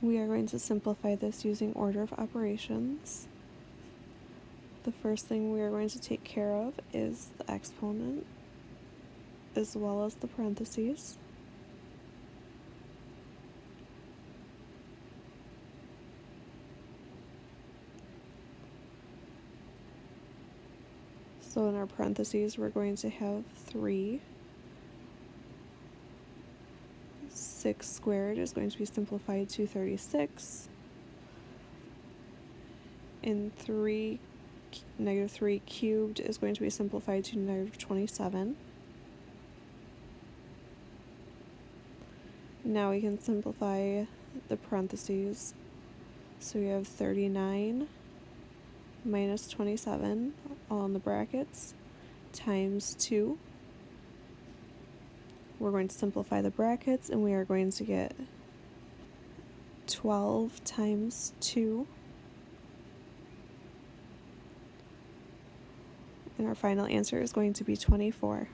We are going to simplify this using order of operations. The first thing we are going to take care of is the exponent as well as the parentheses. So in our parentheses, we're going to have 3. 6 squared is going to be simplified to 36. And 3, negative 3 cubed is going to be simplified to negative 27. Now we can simplify the parentheses. So we have 39 minus 27 all in the brackets times 2. We're going to simplify the brackets and we are going to get 12 times 2. And our final answer is going to be 24.